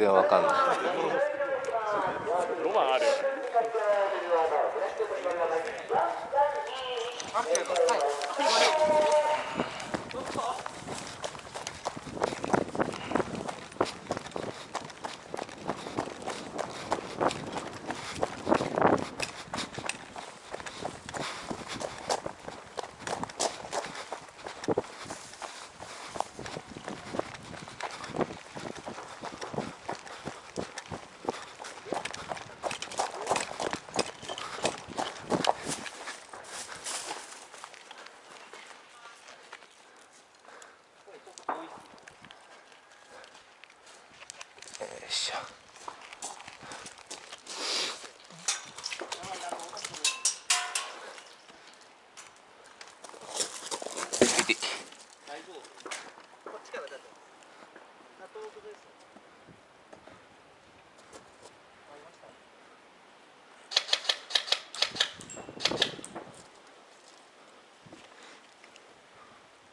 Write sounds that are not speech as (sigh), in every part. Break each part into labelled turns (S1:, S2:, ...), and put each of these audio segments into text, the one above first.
S1: 然わかんない。
S2: ロマンある
S1: しょ。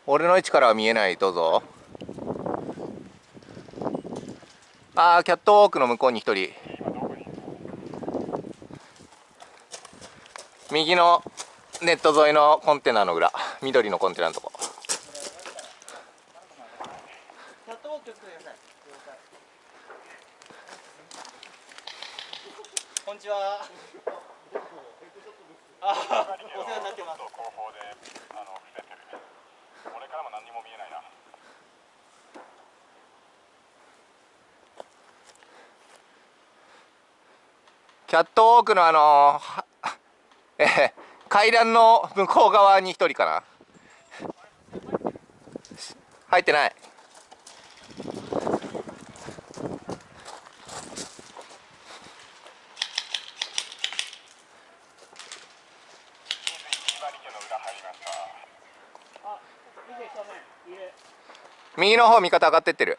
S1: 俺の位置からは見えない。どうぞ。あーキャットウォークの向こうに一人。右のネット沿いのコンテナの裏。緑のコンテナのとこ。
S3: キャットウォーク気をつけてください。こんにちは。あお世話になってます。
S2: 後方であの伏せて俺からも何にも見えないな
S1: キャットウォークのあのーは (laughs) えー階段の向こう側に一人かな。入ってない。右の方味方上がってってる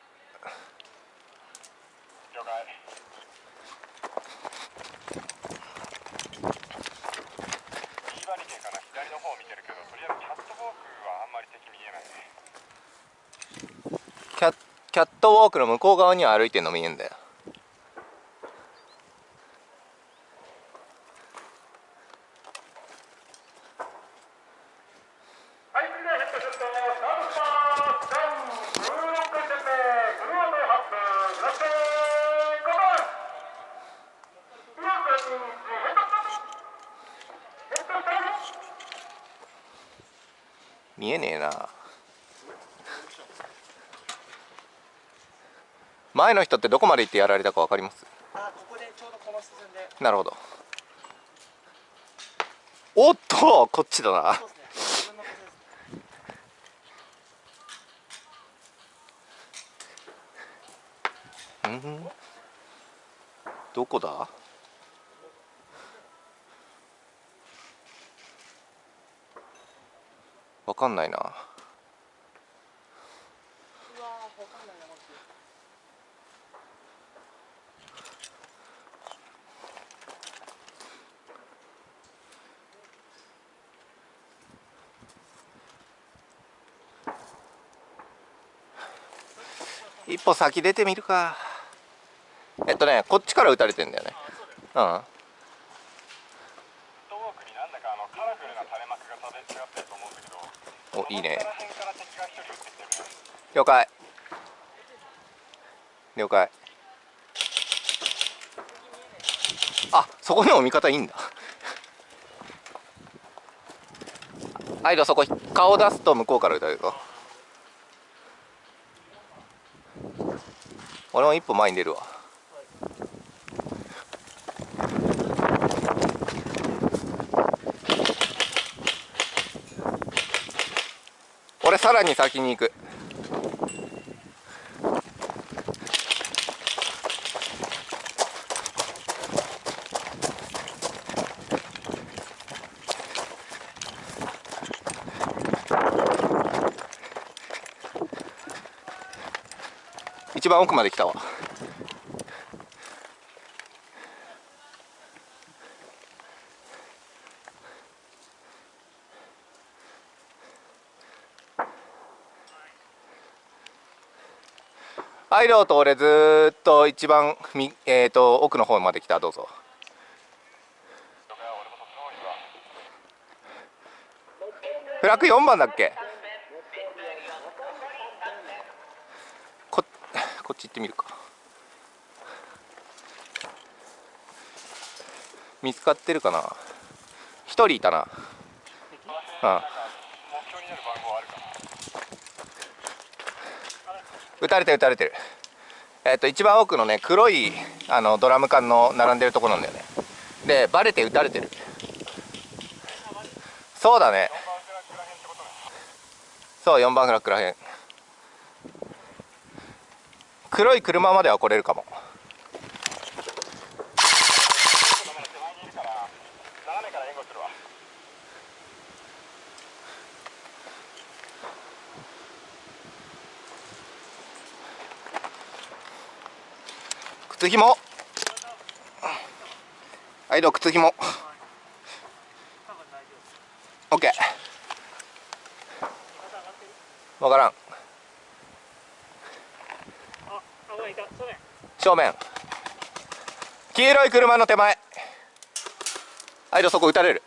S2: 了解水場池かな左の方見てるけどとりあえずキャットウォークはあんまり敵見えないね
S1: キャットウォークの向こう側には歩いてんの見えんだよ、見えねえな。前の人ってどこまで行ってやられたか分かります？
S3: あここでちょうどこの進んで。
S1: なるほど。おっとこっちだな。
S3: ね
S1: うん？どこだ？わかんないな
S3: うわーわかんないなマジで
S1: 一歩先出てみるか。えっとねこっちから撃たれてんだよね。うん。おいいね。了解。了解。あそこにも味方いいんだ。(laughs) アイドそこ顔出すと向こうから撃たれるぞ俺も一歩前に出るわ。俺さらに先に行く。一番奥まで来たわ。アイローと俺ずーっと一番みえっ、と奥の方まで来た。どうぞ。フラッグ4番だっけここっち行ってみるか。見つかってるかな？一人いたな。うん撃たれてる撃たれてる。えっ、と一番奥のね黒いあのドラム缶の並んでるとこなんだよね。でバレて撃たれてる。そうだね。そう4番フラッグらへん。黒い車までは来れるかも。靴ひもはいどう？靴ひもオッケー。わからん
S3: あ危ないいたそうね
S1: 正面。黄色い車の手前。はいどそこ撃たれる。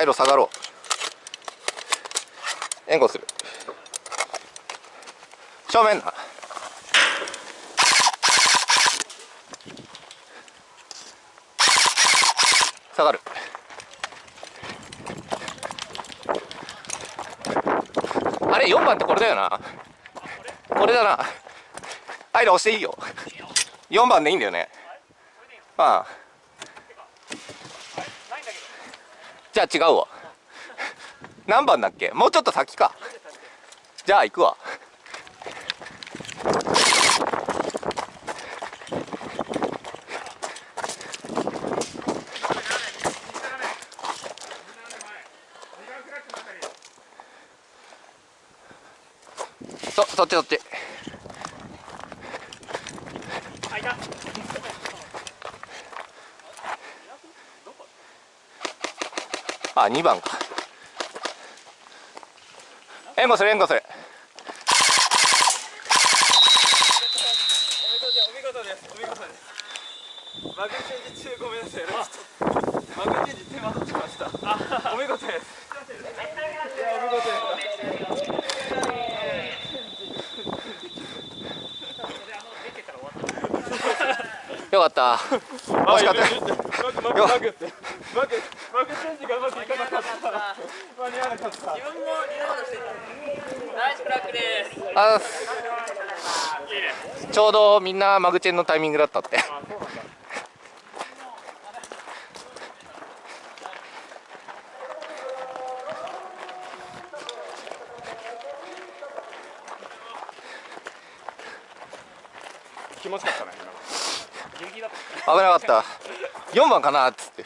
S1: はいどう下がろう。援護する。正面な下がる。あれ4番ってこれだよな。これだな。はい押していいよ。4番でいいんだよね。ああ
S3: ないんだけど
S1: じゃあ違うわ。何番だっけ？もうちょっと先か。じゃあ行くわ。そそっちそっち
S3: あいた
S1: あ2番か。援護する援護する。
S4: お見事ですお見事ですマグチェンジ中ごめんなさいちょっとマグチェンジ手間取って。ましたお見事ですいやお見事です
S1: よかった惜しかった
S4: マグマグチェンジがうまくいかなかった。間に合わなかった。
S3: 自分もリロードしてたナイスフラッグです。
S1: あちょうどみんなマグチェンのタイミングだったって。
S4: 気持ちよかったね
S1: 危なかった。4番かなっつって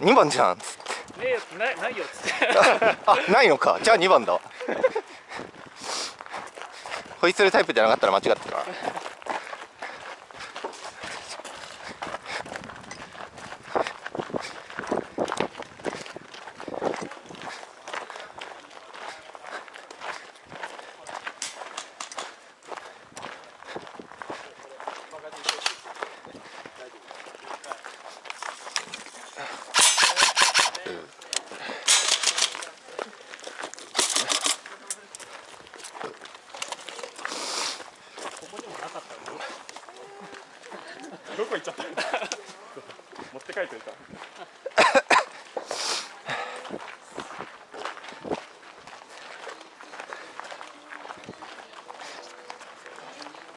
S1: 2番じゃん。っつって
S3: たねえよないないよっつって。
S1: あないのか。じゃあ2番だ。わ (laughs) ホイッスルタイプじゃなかったら間違ってるな。
S4: どこ行っちゃった。(laughs) 持って帰っておいた。